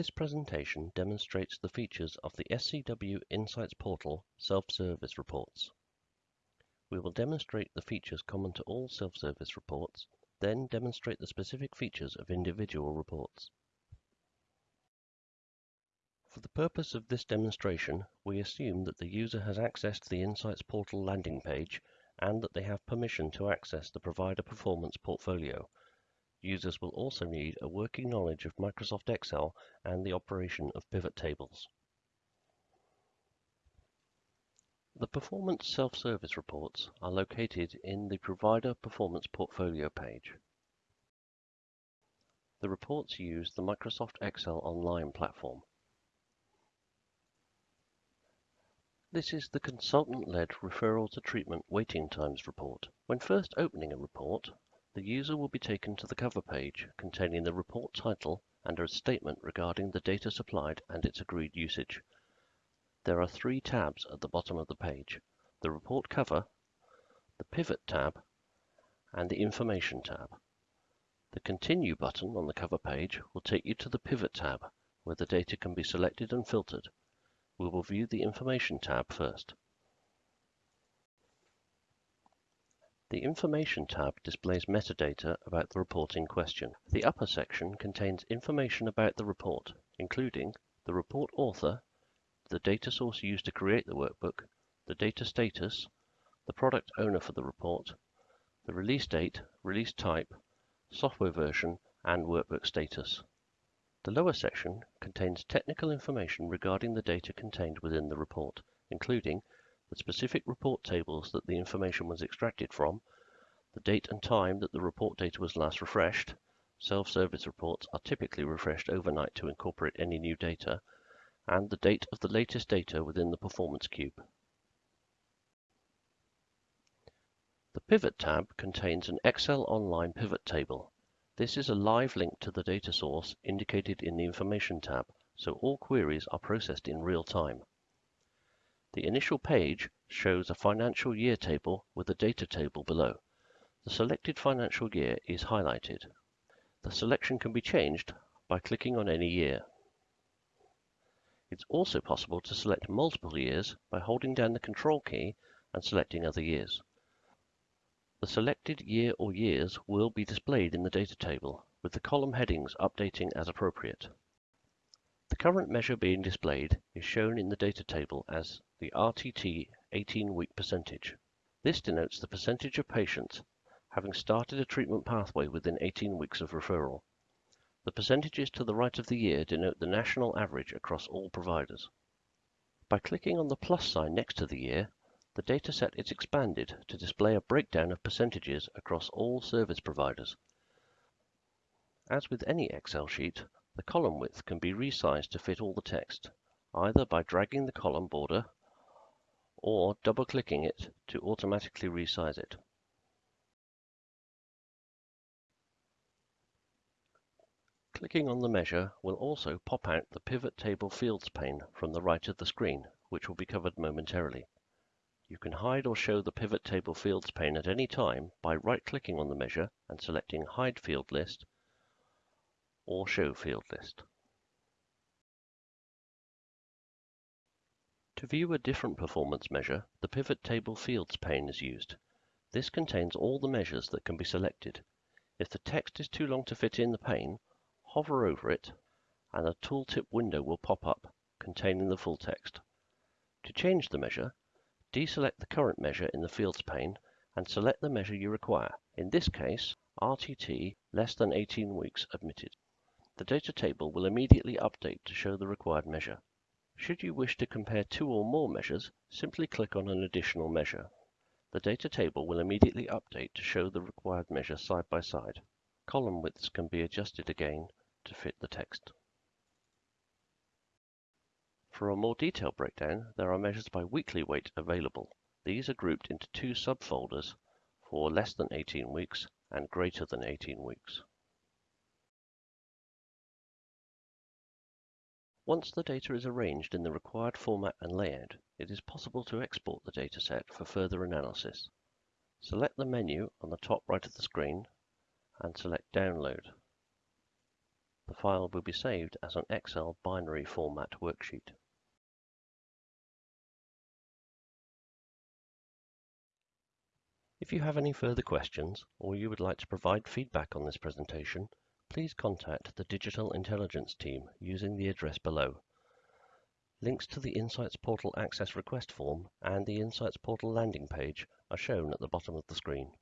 This presentation demonstrates the features of the SCW Insights Portal self-service reports. We will demonstrate the features common to all self-service reports, then demonstrate the specific features of individual reports. For the purpose of this demonstration, we assume that the user has accessed the Insights Portal landing page and that they have permission to access the Provider Performance portfolio. Users will also need a working knowledge of Microsoft Excel and the operation of pivot tables. The Performance Self-Service reports are located in the Provider Performance Portfolio page. The reports use the Microsoft Excel Online platform. This is the consultant-led referral to treatment waiting times report. When first opening a report, the user will be taken to the cover page containing the report title and a statement regarding the data supplied and its agreed usage. There are three tabs at the bottom of the page, the report cover, the pivot tab, and the information tab. The continue button on the cover page will take you to the pivot tab where the data can be selected and filtered. We will view the information tab first. The Information tab displays metadata about the report in question. The upper section contains information about the report, including the report author, the data source used to create the workbook, the data status, the product owner for the report, the release date, release type, software version, and workbook status. The lower section contains technical information regarding the data contained within the report, including the specific report tables that the information was extracted from, the date and time that the report data was last refreshed. Self-service reports are typically refreshed overnight to incorporate any new data, and the date of the latest data within the performance cube. The Pivot tab contains an Excel Online pivot table. This is a live link to the data source indicated in the Information tab, so all queries are processed in real time. The initial page shows a financial year table with a data table below. The selected financial year is highlighted. The selection can be changed by clicking on any year. It's also possible to select multiple years by holding down the Control key and selecting other years. The selected year or years will be displayed in the data table, with the column headings updating as appropriate. The current measure being displayed is shown in the data table as the RTT 18-week percentage. This denotes the percentage of patients having started a treatment pathway within 18 weeks of referral. The percentages to the right of the year denote the national average across all providers. By clicking on the plus sign next to the year, the dataset is expanded to display a breakdown of percentages across all service providers. As with any Excel sheet, the column width can be resized to fit all the text, either by dragging the column border or double-clicking it to automatically resize it. Clicking on the measure will also pop out the Pivot Table Fields pane from the right of the screen, which will be covered momentarily. You can hide or show the Pivot Table Fields pane at any time by right-clicking on the measure and selecting Hide Field List or Show Field List. To view a different performance measure, the Pivot Table Fields pane is used. This contains all the measures that can be selected. If the text is too long to fit in the pane, hover over it and a tooltip window will pop up containing the full text. To change the measure, deselect the current measure in the Fields pane and select the measure you require, in this case RTT less than 18 weeks admitted. The data table will immediately update to show the required measure. Should you wish to compare two or more measures, simply click on an additional measure. The data table will immediately update to show the required measure side by side. Column widths can be adjusted again to fit the text. For a more detailed breakdown, there are measures by weekly wait available. These are grouped into two subfolders for less than 18 weeks and greater than 18 weeks. Once the data is arranged in the required format and layout, it is possible to export the dataset for further analysis. Select the menu on the top right of the screen and select Download. the file will be saved as an Excel binary format worksheet. If you have any further questions or you would like to provide feedback on this presentation, please contact the Digital Intelligence team using the address below. Links to the Insights Portal Access Request form and the Insights Portal landing page are shown at the bottom of the screen.